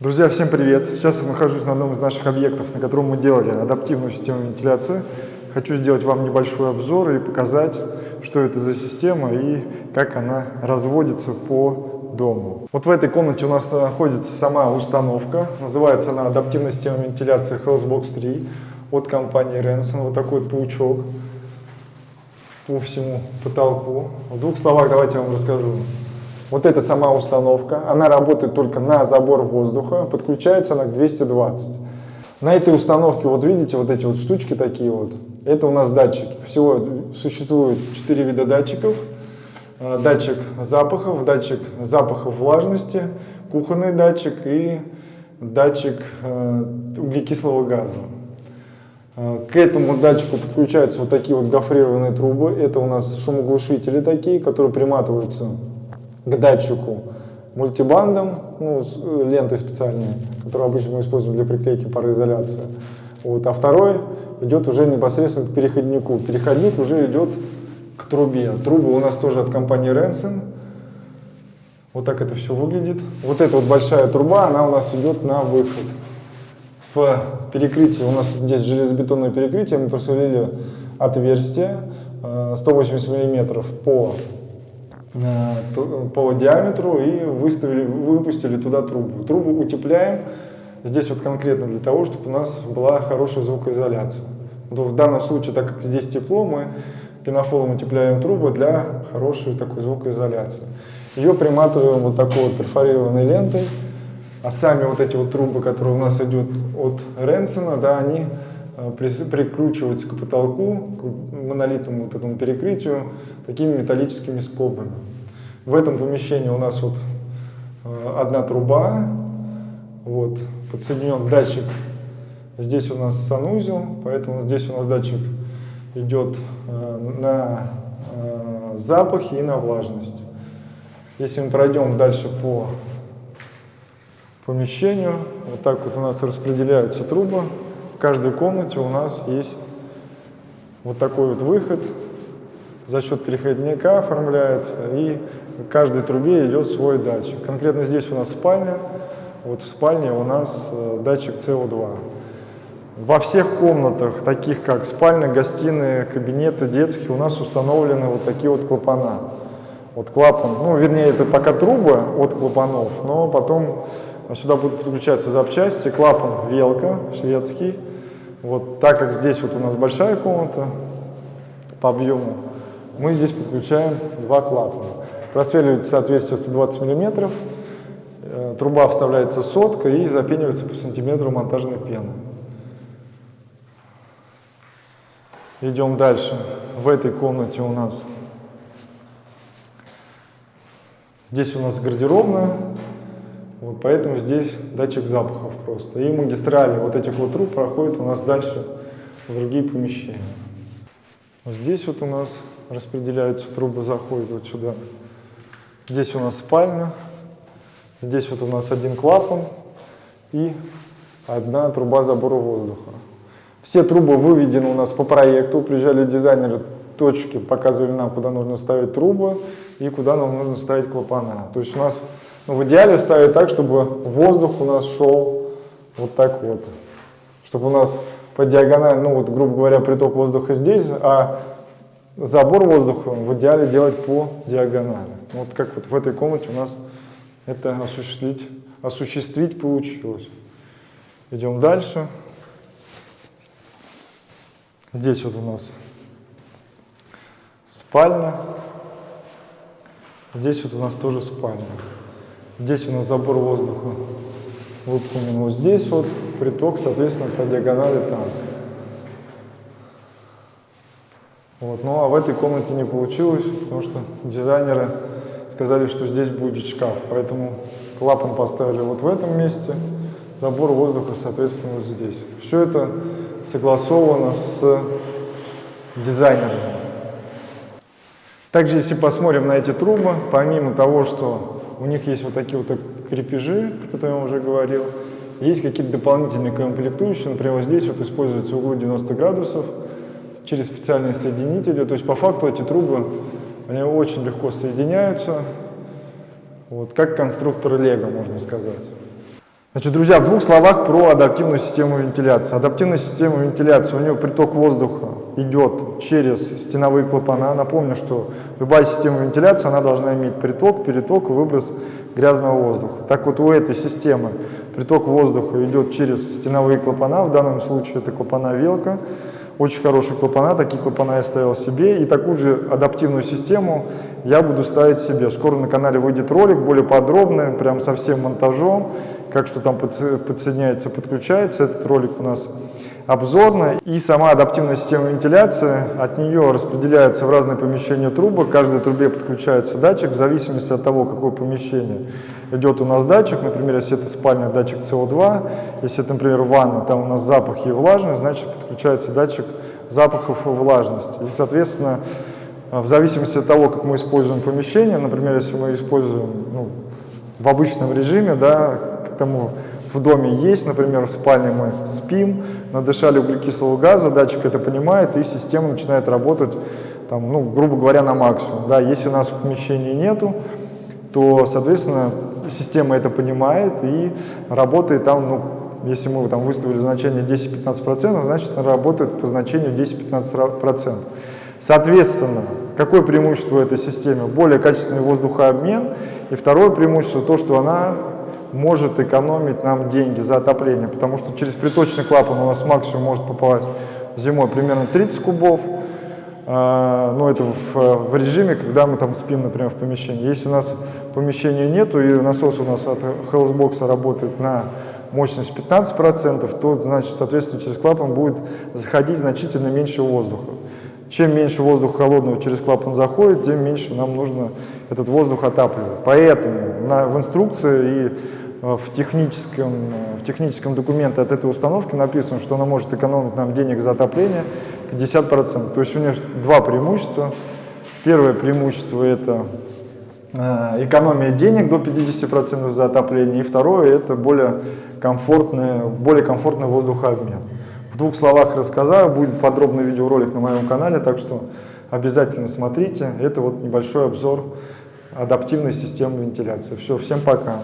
Друзья, всем привет! Сейчас я нахожусь на одном из наших объектов, на котором мы делали адаптивную систему вентиляции. Хочу сделать вам небольшой обзор и показать, что это за система и как она разводится по дому. Вот в этой комнате у нас находится сама установка. Называется она адаптивная система вентиляции Hellsbox 3 от компании Renson. Вот такой паучок по всему потолку. В двух словах давайте я вам расскажу. Вот это сама установка, она работает только на забор воздуха, подключается она к 220. На этой установке, вот видите, вот эти вот штучки такие вот, это у нас датчики. Всего существует 4 вида датчиков. А, датчик запахов, датчик запахов влажности, кухонный датчик и датчик э, углекислого газа. А, к этому датчику подключаются вот такие вот гофрированные трубы. Это у нас шумоглушители такие, которые приматываются к датчику мультибандом, ну, э, лентой специальной, которую обычно мы используем для приклейки пароизоляции. Вот, а второй идет уже непосредственно к переходнику. Переходник уже идет к трубе. Трубы у нас тоже от компании Rensen. Вот так это все выглядит. Вот эта вот большая труба, она у нас идет на выход. В перекрытии, у нас здесь железобетонное перекрытие, мы просверлили отверстие 180 э, мм по по диаметру и выставили, выпустили туда трубу. Трубу утепляем здесь вот конкретно для того, чтобы у нас была хорошая звукоизоляция. В данном случае, так как здесь тепло, мы пенофолом утепляем трубу для хорошей такой звукоизоляции. Ее приматываем вот такой вот перфорированной лентой, а сами вот эти вот трубы, которые у нас идут от Ренсона, да, они э, прикручиваются к потолку, к монолитному вот этому перекрытию такими металлическими скобами. В этом помещении у нас вот э, одна труба, вот, подсоединен датчик, здесь у нас санузел, поэтому здесь у нас датчик идет э, на э, запахи и на влажность. Если мы пройдем дальше по помещению, вот так вот у нас распределяются трубы, каждой комнате у нас есть вот такой вот выход, за счет переходника оформляется, и в каждой трубе идет свой датчик. Конкретно здесь у нас спальня, вот в спальне у нас э, датчик СО2. Во всех комнатах, таких как спальня, гостиные, кабинеты детские, у нас установлены вот такие вот клапана. Вот клапан, ну вернее это пока трубы от клапанов, но потом сюда будут подключаться запчасти, клапан велка шведский. Вот так как здесь вот у нас большая комната по объему, мы здесь подключаем два клапана. Просверливается отверстие 120 мм, э, труба вставляется сотка и запенивается по сантиметру монтажной пены. Идем дальше. В этой комнате у нас здесь у нас гардеробная, вот поэтому здесь датчик запахов просто. И магистрали вот этих вот труб проходят у нас дальше в другие помещения. Вот здесь вот у нас распределяются трубы, заходят вот сюда. Здесь у нас спальня, здесь вот у нас один клапан и одна труба забора воздуха. Все трубы выведены у нас по проекту, приезжали дизайнеры, точки показывали нам, куда нужно ставить трубы и куда нам нужно ставить клапана. То есть у нас в идеале ставить так, чтобы воздух у нас шел вот так вот, чтобы у нас по диагонали, ну вот грубо говоря, приток воздуха здесь, а забор воздуха в идеале делать по диагонали. Вот как вот в этой комнате у нас это осуществить, осуществить получилось. Идем дальше. Здесь вот у нас спальня. Здесь вот у нас тоже спальня. Здесь у нас забор воздуха выполнен вот здесь вот, приток, соответственно, по диагонали там. Вот. Ну а в этой комнате не получилось, потому что дизайнеры сказали, что здесь будет шкаф. Поэтому клапан поставили вот в этом месте, забор воздуха, соответственно, вот здесь. Все это согласовано с дизайнерами. Также, если посмотрим на эти трубы, помимо того, что у них есть вот такие вот крепежи, про которые я уже говорил, есть какие-то дополнительные комплектующие, например, вот здесь вот используются углы 90 градусов, через специальные соединители. То есть по факту эти трубы, они очень легко соединяются, вот, как конструктор Лего, можно сказать. Значит, друзья, в двух словах про адаптивную систему вентиляции. Адаптивная система вентиляции, у нее приток воздуха идет через стеновые клапана. Напомню, что любая система вентиляции, она должна иметь приток, переток выброс грязного воздуха. Так вот, у этой системы приток воздуха идет через стеновые клапана, в данном случае это клапана велка. Очень хорошие клапана, такие клапана я ставил себе. И такую же адаптивную систему я буду ставить себе. Скоро на канале выйдет ролик более подробный, прям со всем монтажом, как что там подсоединяется, подключается. Этот ролик у нас обзорно. И сама адаптивная система вентиляции, от нее распределяются в разные помещения трубы. К каждой трубе подключается датчик в зависимости от того, какое помещение идет у нас датчик. Например, если это спальня, датчик СО2. Если это, например, ванна, там у нас запахи и влажность, значит подключается датчик запахов и влажности. И, соответственно, в зависимости от того, как мы используем помещение, например, если мы используем ну, в обычном режиме, да, к тому в доме есть, например, в спальне мы спим, надышали углекислого газа, датчик это понимает, и система начинает работать, там, ну, грубо говоря, на максимум. Да, если у нас в нету, то, соответственно, система это понимает и работает там, ну, если мы там выставили значение 10-15%, значит, она работает по значению 10-15%. Соответственно, какое преимущество этой системы? Более качественный воздухообмен. И второе преимущество, то, что она может экономить нам деньги за отопление, потому что через приточный клапан у нас максимум может попасть зимой примерно 30 кубов, а, но это в, в режиме, когда мы там спим, например, в помещении. Если у нас помещения нету и насос у нас от Hellsbox работает на мощность 15%, то, значит, соответственно, через клапан будет заходить значительно меньше воздуха. Чем меньше воздуха холодного через клапан заходит, тем меньше нам нужно этот воздух отапливать. Поэтому на, в инструкции и Э, в техническом, э, в техническом документе от этой установки написано, что она может экономить нам денег за отопление 50%. То есть у нее два преимущества. Первое преимущество – это э, экономия денег до 50% за отопление. И второе – это более комфортный, более комфортный воздухообмен. В двух словах рассказаю, будет подробный видеоролик на моем канале, так что обязательно смотрите. Это вот небольшой обзор адаптивной системы вентиляции. Все, всем пока.